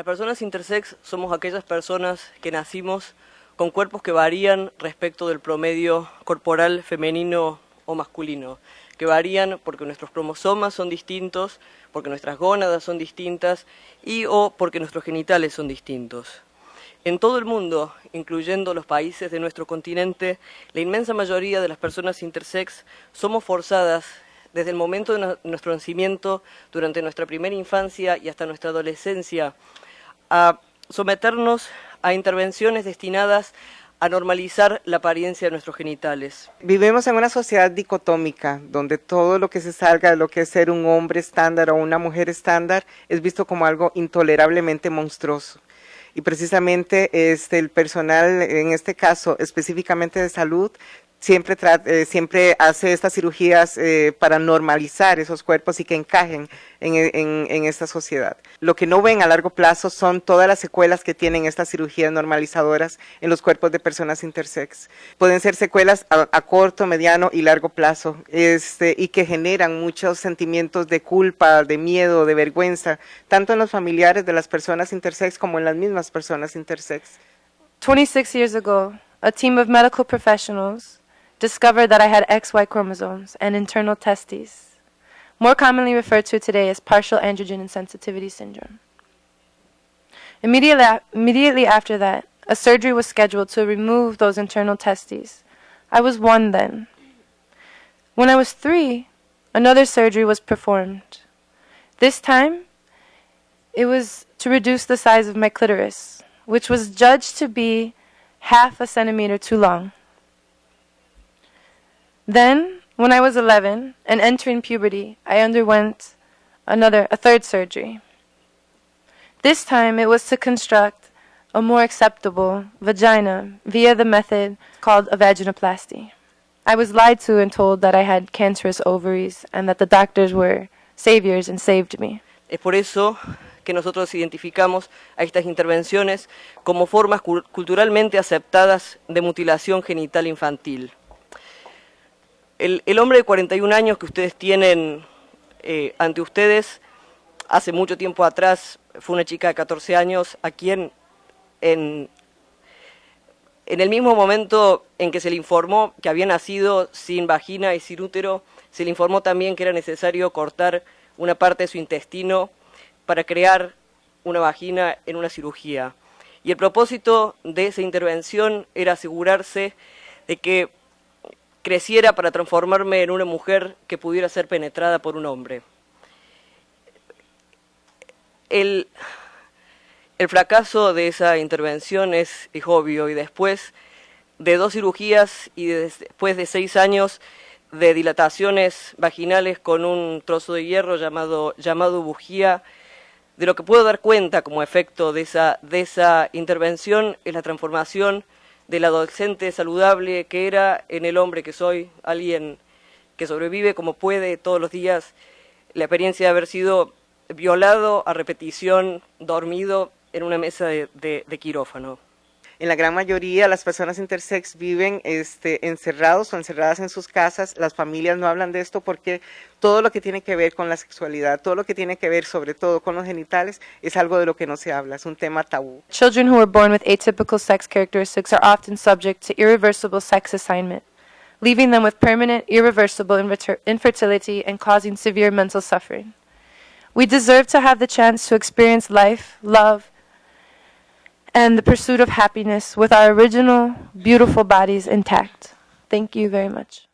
Las personas intersex somos aquellas personas que nacimos con cuerpos que varían respecto del promedio corporal femenino o masculino, que varían porque nuestros cromosomas son distintos, porque nuestras gónadas son distintas y o porque nuestros genitales son distintos. En todo el mundo, incluyendo los países de nuestro continente, la inmensa mayoría de las personas intersex somos forzadas desde el momento de nuestro nacimiento, durante nuestra primera infancia y hasta nuestra adolescencia, a someternos a intervenciones destinadas a normalizar la apariencia de nuestros genitales. Vivimos en una sociedad dicotómica, donde todo lo que se salga de lo que es ser un hombre estándar o una mujer estándar es visto como algo intolerablemente monstruoso. Y precisamente este, el personal, en este caso específicamente de salud, siempre, eh, siempre hace estas cirugías eh, para normalizar esos cuerpos y que encajen en, esta sociedad. Lo que no ven a largo plazo son todas las secuelas que tienen estas cirugías normalizadoras en los cuerpos de personas intersex. Pueden ser secuelas a, corto, mediano y largo plazo este, y que generan muchos sentimientos de culpa, de miedo, de vergüenza, tanto en los familiares de las personas intersex como en las mismas personas intersex. 26 years ago, a team of medical professionals discovered that I had XY chromosomes and internal testes, more commonly referred to today as partial androgen insensitivity syndrome. Immediately, immediately after that, a surgery was scheduled to remove those internal testes. I was one then. When I was three, another surgery was performed. This time, it was to reduce the size of my clitoris, which was judged to be half a centimeter too long. Then, when I was 11 and entering puberty, I underwent another, a third surgery. This time it was to construct a more acceptable vagina via the method called a vaginoplasty. I was lied to and told that I had cancerous ovaries and that the doctors were saviors and saved me. Es por eso que nosotros identificamos a estas intervenciones como formas culturalmente aceptadas de mutilación genital infantil. El, hombre de 41 años que ustedes tienen eh, ante ustedes, hace mucho tiempo atrás, fue una chica de 14 años a quien en, en el mismo momento en que se le informó que había nacido sin vagina y sin útero, se le informó también que era necesario cortar una parte de su intestino para crear una vagina en una cirugía. Y el propósito de esa intervención era asegurarse de que creciera para transformarme en una mujer que pudiera ser penetrada por un hombre. El, fracaso de esa intervención es, obvio y después de dos cirugías y después de seis años de dilataciones vaginales con un trozo de hierro llamado, llamado bujía, de lo que puedo dar cuenta como efecto de esa, de esa intervención es la transformación del adolescente saludable que era en el hombre que soy, alguien que sobrevive como puede todos los días, la experiencia de haber sido violado a repetición, dormido en una mesa de, quirófano. En la gran mayoría las personas intersex viven este, encerrados o encerradas en sus casas. Las familias no hablan de esto porque todo lo que tiene que ver con la sexualidad, todo lo que tiene que ver sobre todo con los genitales es algo de lo que no se habla, es un tema tabú. Children who are born with atypical sex characteristics are often subject to irreversible sex assignment, leaving them with permanent irreversible infertility and causing severe mental suffering. We deserve to have the chance to experience life, love, and the pursuit of happiness with our original beautiful bodies intact. Thank you very much.